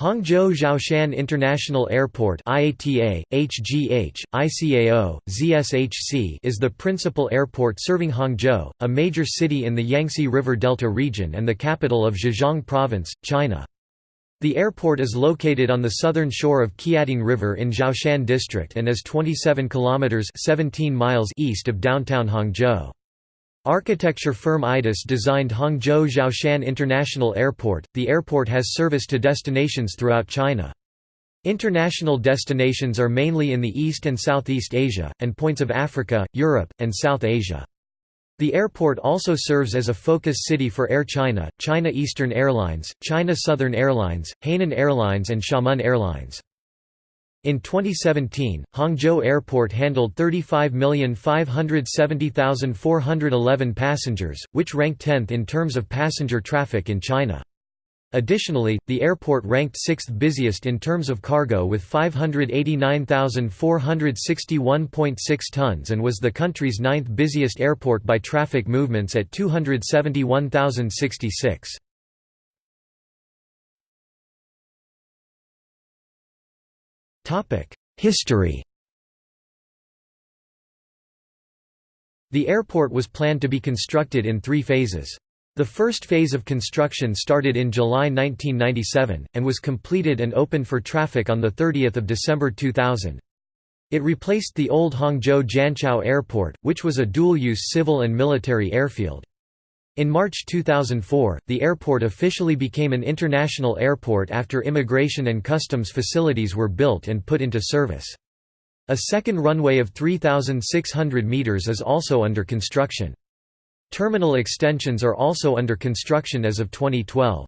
Hangzhou Xiaoshan International Airport IATA, HGH, ICAO, ZSHC is the principal airport serving Hangzhou, a major city in the Yangtze River Delta region and the capital of Zhejiang Province, China. The airport is located on the southern shore of Qiantang River in Xiaoshan District and is 27 kilometers 17 miles east of downtown Hangzhou. Architecture firm IDIS designed Hangzhou Xiaoshan International Airport. The airport has service to destinations throughout China. International destinations are mainly in the East and Southeast Asia, and points of Africa, Europe, and South Asia. The airport also serves as a focus city for Air China, China Eastern Airlines, China Southern Airlines, Hainan Airlines and Xiamen Airlines. In 2017, Hangzhou Airport handled 35,570,411 passengers, which ranked 10th in terms of passenger traffic in China. Additionally, the airport ranked 6th busiest in terms of cargo with 589,461.6 tons and was the country's ninth busiest airport by traffic movements at 271,066. History The airport was planned to be constructed in three phases. The first phase of construction started in July 1997, and was completed and opened for traffic on 30 December 2000. It replaced the old Hangzhou Jianqiao Airport, which was a dual-use civil and military airfield. In March 2004, the airport officially became an international airport after immigration and customs facilities were built and put into service. A second runway of 3,600 meters is also under construction. Terminal extensions are also under construction as of 2012.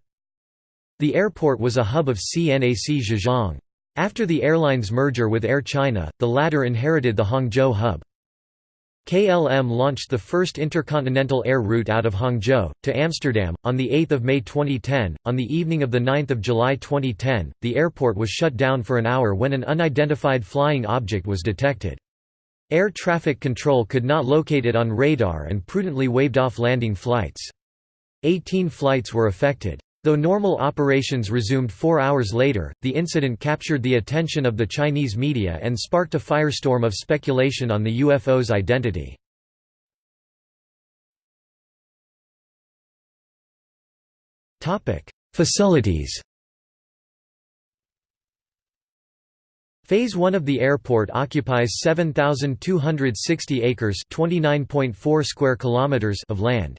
The airport was a hub of CNAC Zhejiang. After the airline's merger with Air China, the latter inherited the Hangzhou hub. KLM launched the first intercontinental air route out of Hangzhou, to Amsterdam, on 8 May 2010. On the evening of 9 July 2010, the airport was shut down for an hour when an unidentified flying object was detected. Air traffic control could not locate it on radar and prudently waved off landing flights. 18 flights were affected. Though normal operations resumed four hours later, the incident captured the attention of the Chinese media and sparked a firestorm of speculation on the UFO's identity. Facilities Phase 1 of the airport occupies 7260 acres, 29.4 square kilometers of land.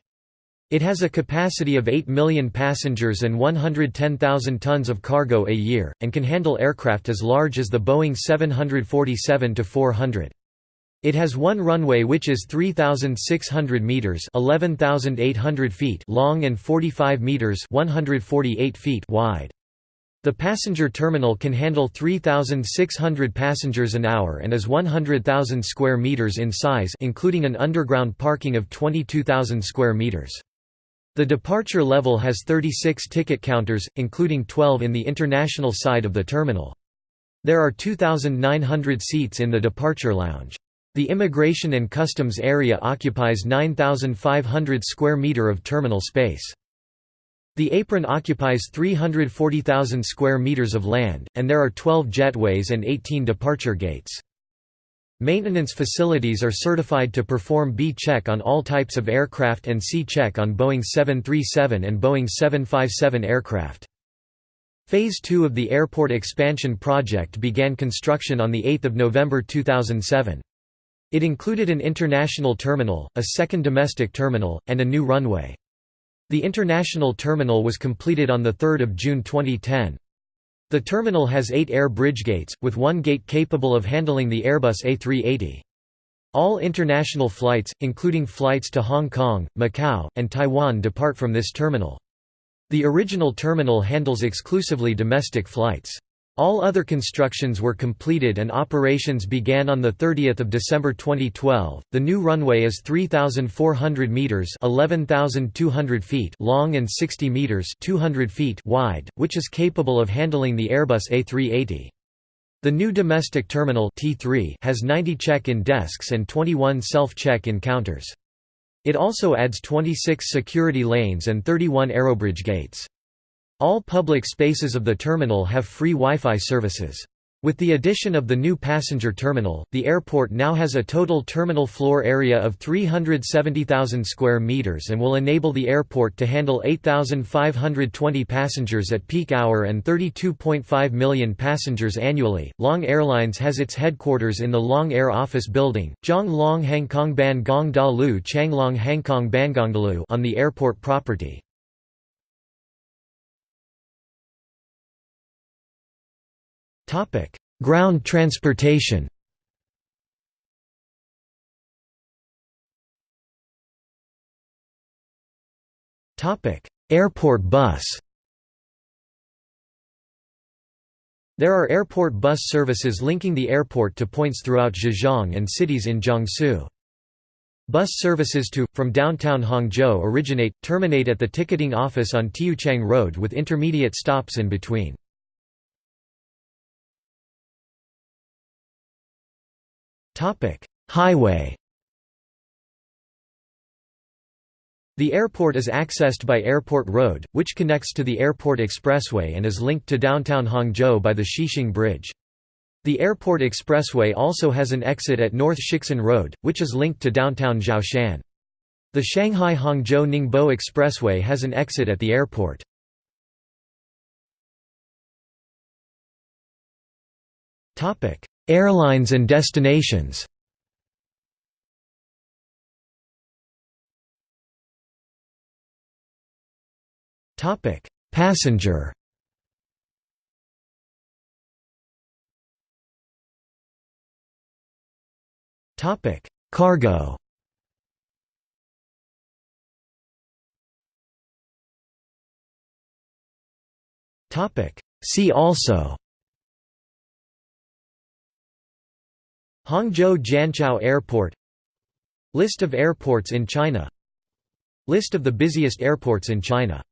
It has a capacity of 8 million passengers and 110,000 tons of cargo a year, and can handle aircraft as large as the Boeing 747-400. It has one runway which is 3,600 meters (11,800 feet) long and 45 meters (148 feet) wide. The passenger terminal can handle 3,600 passengers an hour and is 100,000 square meters in size, including an underground parking of 22,000 square meters. The departure level has 36 ticket counters, including 12 in the international side of the terminal. There are 2,900 seats in the departure lounge. The immigration and customs area occupies 9,500 square meter of terminal space. The apron occupies 340,000 square meters of land, and there are 12 jetways and 18 departure gates. Maintenance facilities are certified to perform B-check on all types of aircraft and C-check on Boeing 737 and Boeing 757 aircraft. Phase 2 of the airport expansion project began construction on 8 November 2007. It included an international terminal, a second domestic terminal, and a new runway. The international terminal was completed on 3 June 2010. The terminal has eight air bridge gates, with one gate capable of handling the Airbus A380. All international flights, including flights to Hong Kong, Macau, and Taiwan depart from this terminal. The original terminal handles exclusively domestic flights. All other constructions were completed and operations began on 30 December 2012. The new runway is 3,400 metres 11,200 feet long and 60 metres 200 feet wide, which is capable of handling the Airbus A380. The new domestic terminal T3 has 90 check-in desks and 21 self-check-in counters. It also adds 26 security lanes and 31 aerobridge gates. All public spaces of the terminal have free Wi-Fi services. With the addition of the new passenger terminal, the airport now has a total terminal floor area of 370,000 square meters and will enable the airport to handle 8,520 passengers at peak hour and 32.5 million passengers annually. Long Airlines has its headquarters in the Long Air Office Building, Zhang Long Hangkong Ban Gong Da Lu Changlong Hangkong on the airport property. Ground transportation Airport bus There are airport bus services linking the airport to points throughout Zhejiang and cities in Jiangsu. Bus services to, from downtown Hangzhou originate, terminate at the ticketing office on Tiyuchang Road with intermediate stops in between. Topic: Highway. The airport is accessed by Airport Road, which connects to the Airport Expressway and is linked to downtown Hangzhou by the Xixing Bridge. The Airport Expressway also has an exit at North Shixin Road, which is linked to downtown Xiaoshan. The Shanghai-Hangzhou Ningbo Expressway has an exit at the airport. Airlines and destinations. Passenger. Topic: Cargo. Topic: See also Hangzhou Jianqiao Airport List of airports in China. List of the busiest airports in China